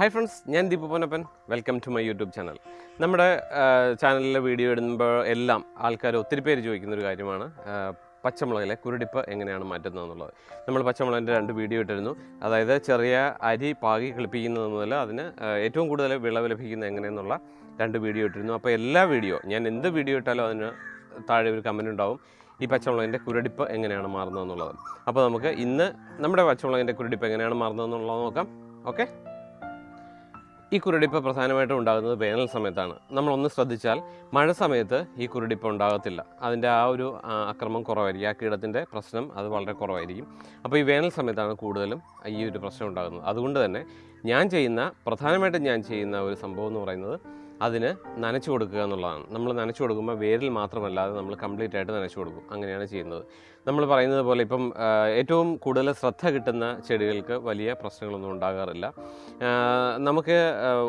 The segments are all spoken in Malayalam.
ഹായ് ഫ്രണ്ട്സ് ഞാൻ Deepu Ponnappan. Welcome to my YouTube channel നമ്മുടെ ചാനലിലെ വീഡിയോ ഇടുമ്പോൾ എല്ലാം ആൾക്കാർ ഒത്തിരി പേര് ചോദിക്കുന്ന ഒരു കാര്യമാണ്. പച്ചമുളകിലെ കുരുടിപ്പ് എങ്ങനെയാണ് മാറ്റുന്നത് എന്നുള്ളത്. നമ്മൾ പച്ചമുളകിന്റെ രണ്ട് വീഡിയോ ഇട്ടിരുന്നു. അതായത് ചെറിയ അരി പാകി കിളിപ്പിക്കുന്നത് മുതൽ അതിന് ഏറ്റവും കൂടുതൽ വിളവ് ലഭിക്കുന്നത് എങ്ങനെയെന്നുള്ള രണ്ട് വീഡിയോ ഇട്ടിരുന്നു. അപ്പോൾ എല്ലാ വീഡിയോ ഞാൻ എന്ത് വീഡിയോ ഇട്ടാലും അതിന് താഴെ ഒരു കമന്റ് ഉണ്ടാവും. ഈ പച്ചമുളകിന്റെ കുരുടിപ്പ് എങ്ങനെയാണ് മാറുന്നത് എന്നുള്ളത്. അപ്പോൾ നമുക്ക് ഇന്ന് നമ്മുടെ പച്ചമുളകിന്റെ കുരുടിപ്പ് എങ്ങനെയാണ് മാറുന്നത് എന്നുള്ളത് നോക്കാം. ഓക്കെ ഈ കുരുടിപ്പ് പ്രധാനമായിട്ടും ഉണ്ടാകുന്നത് വേനൽ സമയത്താണ്. നമ്മളൊന്ന് ശ്രദ്ധിച്ചാൽ മഴ സമയത്ത് ഈ കുരുടിപ്പ് ഉണ്ടാകത്തില്ല. അതിന്റെ ആ ഒരു അക്രമം കുറവായിരിക്കും. ആ കീടത്തിന്റെ പ്രശ്നം അത് വളരെ കുറവായിരിക്കും. അപ്പോൾ ഈ വേനൽ സമയത്താണ് കൂടുതലും ഈ ഒരു പ്രശ്നം ഉണ്ടാകുന്നത്. അതുകൊണ്ട് തന്നെ ഞാൻ ചെയ്യുന്ന പ്രധാനമായിട്ടും ഞാൻ ചെയ്യുന്ന ഒരു സംഭവം എന്ന് പറയുന്നത് അതിന് നനച്ചു കൊടുക്കുക എന്നുള്ളതാണ്. നമ്മൾ നനച്ചു കൊടുക്കുമ്പോൾ വേരിൽ മാത്രമല്ലാതെ നമ്മൾ കംപ്ലീറ്റ് ആയിട്ട് നനച്ചു കൊടുക്കും. അങ്ങനെയാണ് ചെയ്യുന്നത്. നമ്മൾ പറയുന്നത് പോലെ ഇപ്പം ഏറ്റവും കൂടുതൽ ശ്രദ്ധ കിട്ടുന്ന ചെടികൾക്ക് വലിയ പ്രശ്നങ്ങളൊന്നും ഉണ്ടാകാറില്ല. നമുക്ക്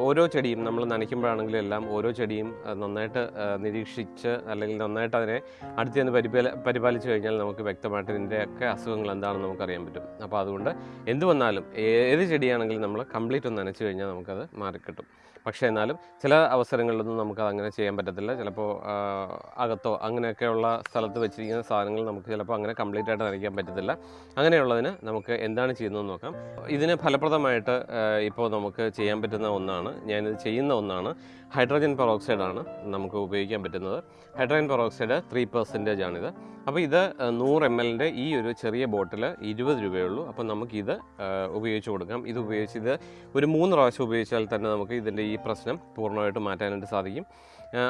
ഓരോ ചെടിയും നമ്മൾ നനയ്ക്കുമ്പോഴാണെങ്കിലും എല്ലാം ഓരോ ചെടിയും നന്നായിട്ട് നിരീക്ഷിച്ച് അല്ലെങ്കിൽ നന്നായിട്ട് അതിനെ അടുത്ത് നിന്ന് പരിപാല പരിപാലിച്ച് കഴിഞ്ഞാൽ നമുക്ക് വ്യക്തമായിട്ട് ഇതിന്റെയൊക്കെ അസുഖങ്ങൾ എന്താണെന്ന് നമുക്കറിയാൻ പറ്റും. അപ്പോൾ അതുകൊണ്ട് എന്ത് വന്നാലും ഏത് ചെടിയാണെങ്കിലും നമ്മൾ കംപ്ലീറ്റ് ഒന്ന് നനച്ചു കഴിഞ്ഞാൽ നമുക്കത് മാറിക്കിട്ടും. പക്ഷേ എന്നാലും ചില അവസരങ്ങളിലൊന്നും നമുക്കത് അങ്ങനെ ചെയ്യാൻ പറ്റത്തില്ല. ചിലപ്പോൾ അകത്തോ അങ്ങനെയൊക്കെയുള്ള സ്ഥലത്ത് വെച്ചിരിക്കുന്ന സാധനങ്ങൾ നമുക്ക് ചിലപ്പോൾ അങ്ങനെ കംപ്ലീറ്റ് ആയിട്ട് നനയ്ക്കാൻ പറ്റത്തില്ല. അങ്ങനെയുള്ളതിന് നമുക്ക് എന്താണ് ചെയ്യുന്നതെന്ന് നോക്കാം. ഇതിന് ഫലപ്രദമായിട്ട് ഇപ്പോൾ നമുക്ക് ചെയ്യാൻ പറ്റുന്ന ഒന്നാണ് ഞാനിത് ചെയ്യുന്ന ഒന്നാണ് ഹൈഡ്രജൻ പെറോക്സൈഡാണ് നമുക്ക് ഉപയോഗിക്കാൻ പറ്റുന്നത്. ഹൈഡ്രജൻ പെറോക്സൈഡ് ത്രീ പെർസെന്റേജ് ആണിത്. അപ്പോൾ ഇത് നൂറ് എം എല്ലിന്റെ ഈ ഒരു ചെറിയ ബോട്ടിൽ ഇരുപത് രൂപയുള്ളൂ. അപ്പോൾ നമുക്കിത് ഉപയോഗിച്ച് കൊടുക്കാം. ഇത് ഉപയോഗിച്ച് ഇത് ഒരു മൂന്ന് പ്രാവശ്യം ഉപയോഗിച്ചാൽ തന്നെ നമുക്ക് ഇതിന്റെ ഈ പ്രശ്നം പൂർണമായിട്ട് മാറ്റാനായിട്ട് സാധിക്കും.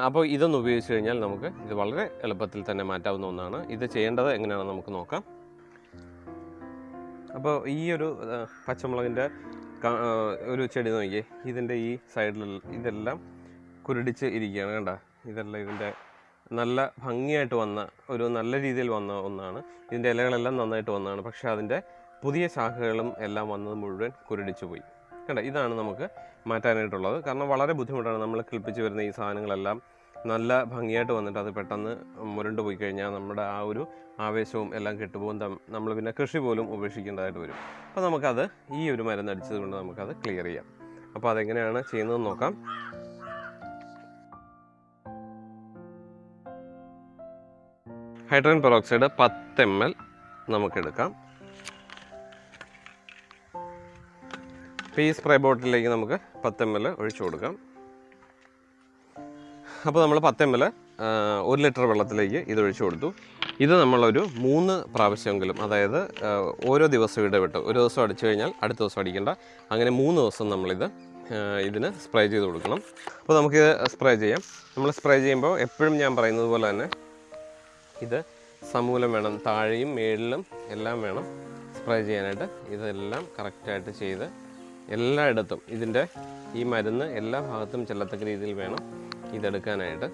അപ്പോൾ ഇതൊന്ന് ഉപയോഗിച്ച് കഴിഞ്ഞാൽ നമുക്ക് ഇത് വളരെ എളുപ്പത്തിൽ തന്നെ മാറ്റാവുന്ന ഒന്നാണ്. ഇത് ചെയ്യേണ്ടത് എങ്ങനെയാണെന്ന് നമുക്ക് നോക്കാം. അപ്പോൾ ഈ ഒരു പച്ചമുളകിന്റെ ഒരു ചെടി നോക്കിയേ. ഇതിന്റെ ഈ സൈഡിൽ ഇതെല്ലാം കുരുടിച്ച് ഇരിക്കുകയാണ് കണ്ട? ഇതെല്ലാം ഇതിന്റെ നല്ല ഭംഗിയായിട്ട് വന്ന ഒരു നല്ല രീതിയിൽ വന്ന ഒന്നാണ്. ഇതിന്റെ ഇലകളെല്ലാം നന്നായിട്ട് വന്നതാണ്. പക്ഷേ അതിന്റെ പുതിയ ശാഖകളും എല്ലാം വന്നത് മുഴുവൻ കുരുടിച്ചു പോയി. കണ്ട ഇതാണ് നമുക്ക് മാറ്റാനായിട്ടുള്ളത്. കാരണം വളരെ ബുദ്ധിമുട്ടാണ് നമ്മൾ കിളിപ്പിച്ച് വരുന്ന ഈ സാധനങ്ങളെല്ലാം. നല്ല ഭംഗിയായിട്ട് വന്നിട്ട് അത് പെട്ടെന്ന് മുരണ്ടു പോയി കഴിഞ്ഞാൽ നമ്മുടെ ആ ഒരു ആവേശവും എല്ലാം കെട്ടുപോകും. നമ്മൾ പിന്നെ കൃഷി പോലും ഉപേക്ഷിക്കേണ്ടതായിട്ട് വരും. അപ്പോൾ നമുക്കത് ഈ ഒരു മരുന്ന് അടിച്ചത് കൊണ്ട് നമുക്കത് ക്ലിയർ ചെയ്യാം. അപ്പോൾ അതെങ്ങനെയാണ് ചെയ്യുന്നതെന്ന് നോക്കാം. ഹൈഡ്രജൻ പെറോക്സൈഡ് പത്ത് എം എൽ നമുക്കെടുക്കാം. ഇപ്പോൾ ഈ സ്പ്രേ ബോട്ടിലേക്ക് നമുക്ക് പത്ത് എം എൽ ഒഴിച്ചു കൊടുക്കാം. അപ്പോൾ നമ്മൾ പത്ത് എം എൽ ഒരു ലിറ്റർ വെള്ളത്തിലേക്ക് ഇത് ഒഴിച്ചു കൊടുത്തു. ഇത് നമ്മളൊരു മൂന്ന് പ്രാവശ്യമെങ്കിലും അതായത് ഓരോ ദിവസം ഇടവിട്ട് ഒരു ദിവസം അടിച്ചു കഴിഞ്ഞാൽ അടുത്ത ദിവസം അടിക്കേണ്ട. അങ്ങനെ മൂന്ന് ദിവസം നമ്മളിത് ഇതിന് സ്പ്രേ ചെയ്ത് കൊടുക്കണം. അപ്പോൾ നമുക്കിത് സ്പ്രേ ചെയ്യാം. നമ്മൾ സ്പ്രേ ചെയ്യുമ്പോൾ എപ്പോഴും ഞാൻ പറയുന്നത് പോലെ തന്നെ ഇത് സമൂലം വേണം താഴെയും മേളിലും എല്ലാം വേണം സ്പ്രേ ചെയ്യാനായിട്ട്. ഇതെല്ലാം കറക്റ്റായിട്ട് ചെയ്ത് എല്ലായിടത്തും ഇതിന്റെ ഈ മരുന്ന് എല്ലാ ഭാഗത്തും ചെല്ലത്തക്ക രീതിയിൽ വേണം ഇതെടുക്കാനായിട്ട്.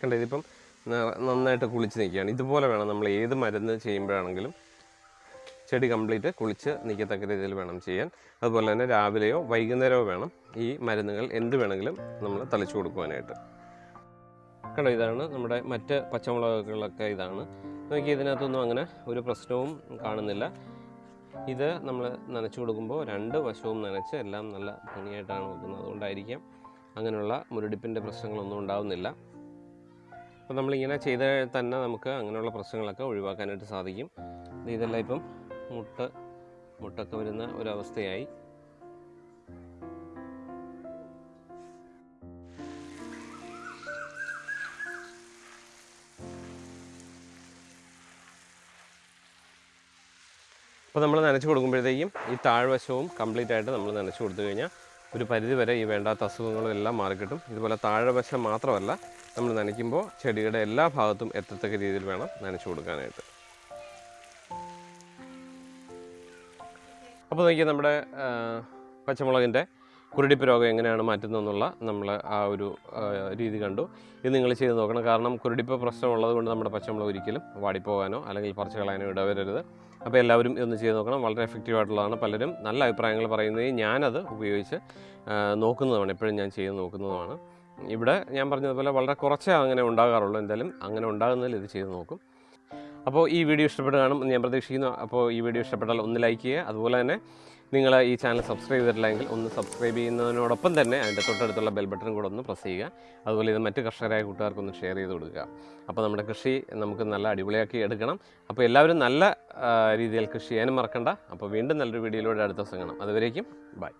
കണ്ട ഇതിപ്പം നന്നായിട്ട് കുളിച്ച് നിൽക്കുകയാണ്. ഇതുപോലെ വേണം നമ്മൾ ഏത് മരുന്ന് ചെയ്യുമ്പോഴാണെങ്കിലും ചെടി കംപ്ലീറ്റ് കുളിച്ച് നിൽക്കത്തക്ക രീതിയിൽ വേണം ചെയ്യാൻ. അതുപോലെ തന്നെ രാവിലെയോ വൈകുന്നേരമോ വേണം ഈ മരുന്നുകൾ എന്ത് വേണമെങ്കിലും നമ്മൾ തളിച്ചു കൊടുക്കുവാനായിട്ട്. കണ്ടോ ഇതാണ് നമ്മുടെ മറ്റ് പച്ചമുളകുകളൊക്കെ ഇതാണ്. നോക്കി ഇതിനകത്തൊന്നും അങ്ങനെ ഒരു പ്രശ്നവും കാണുന്നില്ല. ഇത് നമ്മൾ നനച്ചു കൊടുക്കുമ്പോൾ രണ്ട് വശവും നനച്ച് എല്ലാം നല്ല ഭംഗിയായിട്ടാണ് വെക്കുന്നത്. അതുകൊണ്ടായിരിക്കാം അങ്ങനെയുള്ള മുരടിപ്പിന്റെ പ്രശ്നങ്ങളൊന്നും ഉണ്ടാവുന്നില്ല. അപ്പോൾ നമ്മളിങ്ങനെ ചെയ്താൽ തന്നെ നമുക്ക് അങ്ങനെയുള്ള പ്രശ്നങ്ങളൊക്കെ ഒഴിവാക്കാനായിട്ട് സാധിക്കും. ഇത് ഇതെല്ലാം ഇപ്പം മുട്ട മുട്ടൊക്കെ വരുന്ന ഒരവസ്ഥയായി. അപ്പോൾ നമ്മൾ നനച്ച് കൊടുക്കുമ്പോഴത്തേക്കും ഈ താഴ്വശവും കംപ്ലീറ്റ് ആയിട്ട് നമ്മൾ നനച്ച് കൊടുത്തു കഴിഞ്ഞാൽ ഒരു പരിധി വരെ ഈ വേണ്ടാത്ത അസുഖങ്ങളും എല്ലാം മാറിക്കിട്ടും ഇതുപോലെ താഴ്വശം മാത്രമല്ല നമ്മൾ നനയ്ക്കുമ്പോൾ ചെടിയുടെ എല്ലാ ഭാഗത്തും എത്തത്തക്ക രീതിയിൽ വേണം നനച്ചു കൊടുക്കാനായിട്ട്. അപ്പോൾ നോക്കിയാൽ നമ്മുടെ പച്ചമുളകിന്റെ കുരുടിപ്പ് രോഗം എങ്ങനെയാണ് മാറ്റുന്നതെന്നുള്ള നമ്മൾ ആ ഒരു രീതി കണ്ടു. ഇത് നിങ്ങൾ ചെയ്ത് നോക്കണം. കാരണം കുരുടിപ്പ് പ്രശ്നമുള്ളത് കൊണ്ട് നമ്മുടെ പച്ചമുളക് ഒരിക്കലും വാടിപ്പോകാനോ അല്ലെങ്കിൽ പറിച്ചു കളയാനോ ഇടവരരുത്. അപ്പോൾ എല്ലാവരും ഇതൊന്ന് ചെയ്ത് നോക്കണം. വളരെ എഫക്റ്റീവ് ആയിട്ടുള്ളതാണ് പലരും നല്ല അഭിപ്രായങ്ങൾ പറയുന്നത്. ഞാനത് ഉപയോഗിച്ച് നോക്കുന്നതാണ്. എപ്പോഴും ഞാൻ ചെയ്ത് നോക്കുന്നതുമാണ് ഇവിടെ ഞാൻ പറഞ്ഞതുപോലെ വളരെ കുറച്ചേ അങ്ങനെ ഉണ്ടാകാറുള്ളൂ. എന്തായാലും അങ്ങനെ ഉണ്ടാകുന്നതിൽ ഇത് ചെയ്ത് നോക്കും. അപ്പോൾ ഈ വീഡിയോ ഇഷ്ടപ്പെട്ട് കാണും എന്ന് ഞാൻ പ്രതീക്ഷിക്കുന്നു. അപ്പോൾ ഈ വീഡിയോ ഇഷ്ടപ്പെട്ടാൽ ഒന്ന് ലൈക്ക് ചെയ്യുക. അതുപോലെ തന്നെ നിങ്ങൾ ഈ ചാനൽ സബ്സ്ക്രൈബ് ചെയ്തിട്ടില്ലെങ്കിൽ ഒന്ന് സബ്സ്ക്രൈബ് ചെയ്യുന്നതിനോടൊപ്പം തന്നെ അതിന്റെ തൊട്ടടുത്തുള്ള ബെൽ ബട്ടൺ കൂടെ ഒന്ന് പ്രസ് ചെയ്യുക. അതുപോലെ ഇത് മറ്റ് കർഷകരായ കൂട്ടുകാർക്കൊന്ന് ഷെയർ ചെയ്ത് കൊടുക്കുക. അപ്പോൾ നമ്മുടെ കൃഷി നമുക്ക് നല്ല അടിപൊളിയാക്കി എടുക്കണം. അപ്പോൾ എല്ലാവരും നല്ല രീതിയിൽ കൃഷി ചെയ്യാനും മറക്കണ്ട. അപ്പോൾ വീണ്ടും നല്ലൊരു വീഡിയോയിലൂടെ അടുത്ത ദിവസം കാണാം. അതുവരേക്കും ബൈ